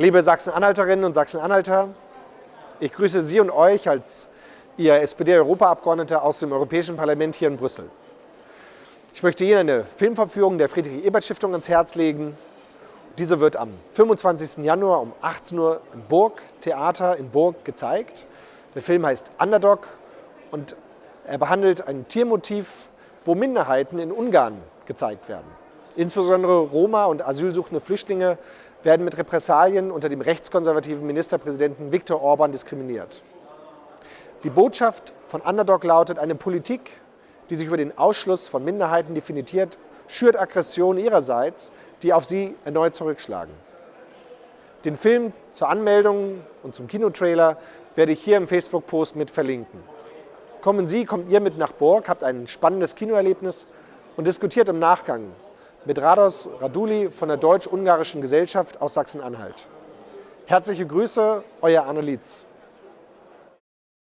Liebe Sachsen-Anhalterinnen und Sachsen-Anhalter, ich grüße Sie und euch als Ihr SPD-Europaabgeordneter aus dem Europäischen Parlament hier in Brüssel. Ich möchte Ihnen eine Filmverführung der Friedrich-Ebert-Stiftung ans Herz legen. Diese wird am 25. Januar um 18 Uhr im Burg Theater in Burg gezeigt. Der Film heißt Underdog und er behandelt ein Tiermotiv, wo Minderheiten in Ungarn gezeigt werden. Insbesondere Roma und asylsuchende Flüchtlinge werden mit Repressalien unter dem rechtskonservativen Ministerpräsidenten Viktor Orban diskriminiert. Die Botschaft von Underdog lautet, eine Politik, die sich über den Ausschluss von Minderheiten definiert, schürt Aggressionen ihrerseits, die auf sie erneut zurückschlagen. Den Film zur Anmeldung und zum Kinotrailer werde ich hier im Facebook-Post mit verlinken. Kommen Sie, kommt ihr mit nach Borg, habt ein spannendes Kinoerlebnis und diskutiert im Nachgang mit Rados Raduli von der Deutsch-Ungarischen Gesellschaft aus Sachsen-Anhalt. Herzliche Grüße, euer Arne Lietz.